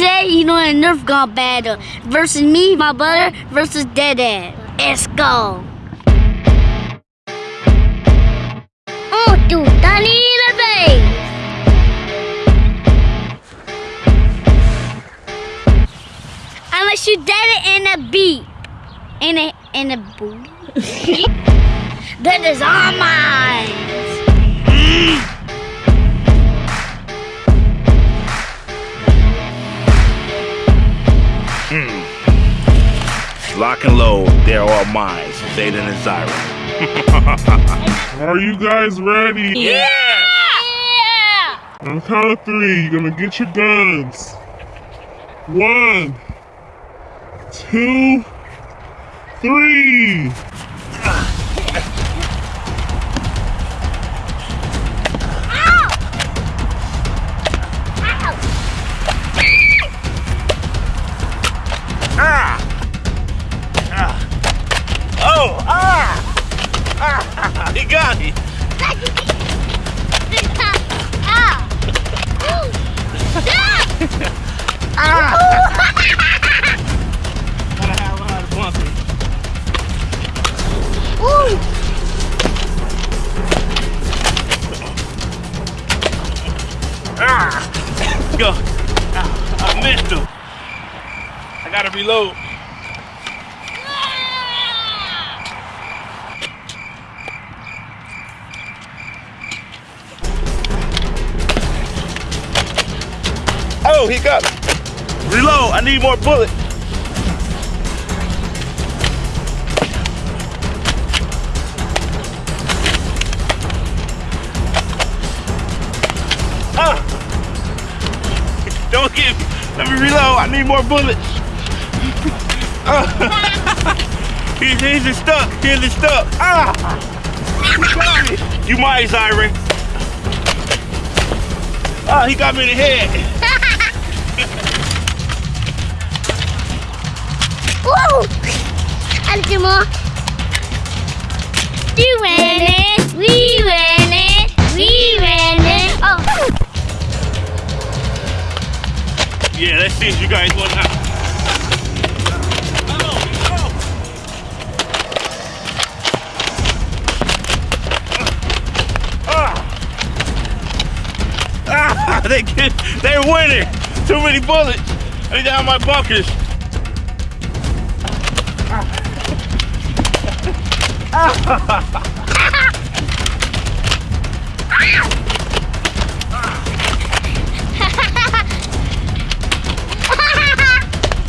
today, you know, a Nerf gun battle versus me, my brother, versus Dead Dad. Let's go. Oh, dude, Danny the base. I'm gonna shoot in a beat. In a in a boot. that is all mine. Hmm. Lock and load, they're all mine. Zayden and Zyra. Are you guys ready? Yeah! On the count of three, you're gonna get your guns. One, two, three. Ah! Ah! Oh! Ah! Ah! He got me! Gotta have a lot of bumping. Ah! Go! Ah, I missed him. I gotta reload. Oh, he got me. Reload. I need more bullets. Ah! Don't get me. Let me reload. I need more bullets. Ah. he's, he's stuck. He's stuck. Ah! He got me. You might, Zyron. Ah, he got me in the head. Woo! And two more. You win it. We win it. We win it. Oh. Yeah, let's see if you guys want they get, they're winning. Too many bullets. I need to have my bunkers.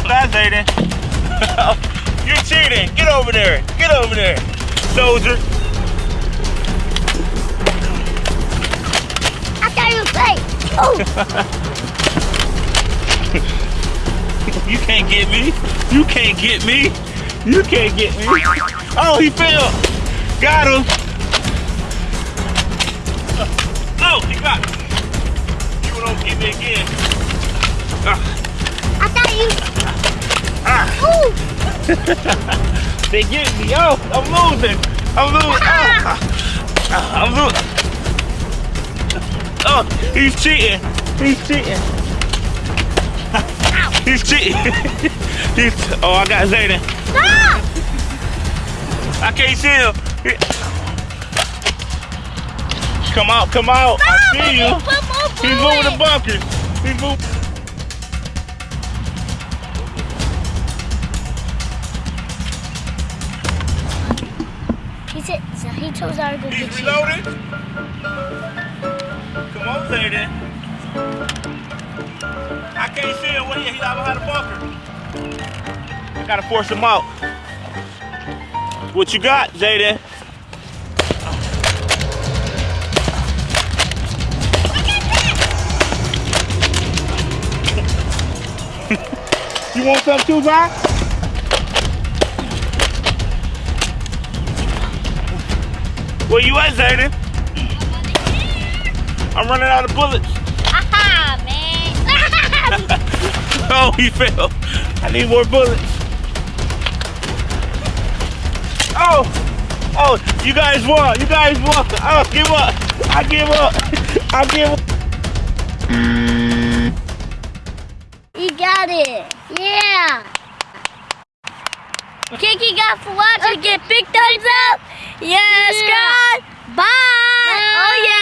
That's Aiden. You're cheating. Get over there. Get over there, soldier. Oh. You can't get me. You can't get me. You can't get me. Oh, he fell. Got him. Oh, he got me. You don't get me again. Ah, I thought you. ah. Ooh. They get me. Oh, I'm losing. I'm losing. Ah, ah, Oh, he's cheating. He's cheating. He's cheating. he's, oh, I got Zayden. Stop. I can't see him. Come out, come out. I see you. He's moving the bunkers. He's moving. He said, so he told Zara to go He's get see him. Where he? He's out behind the bunker. I gotta force him out. What you got, Zayden? You want some too, Zay? Where you at, Zayden? I'm running out of bullets. Aha, man. Oh, he fell. I need more bullets. Oh, oh, you guys won. You guys won. I give up. I give up. I give up. You got it. Yeah. Kiki got for watching. Get big thumbs up. Yes, yeah. God. Bye. Bye. Oh, yeah.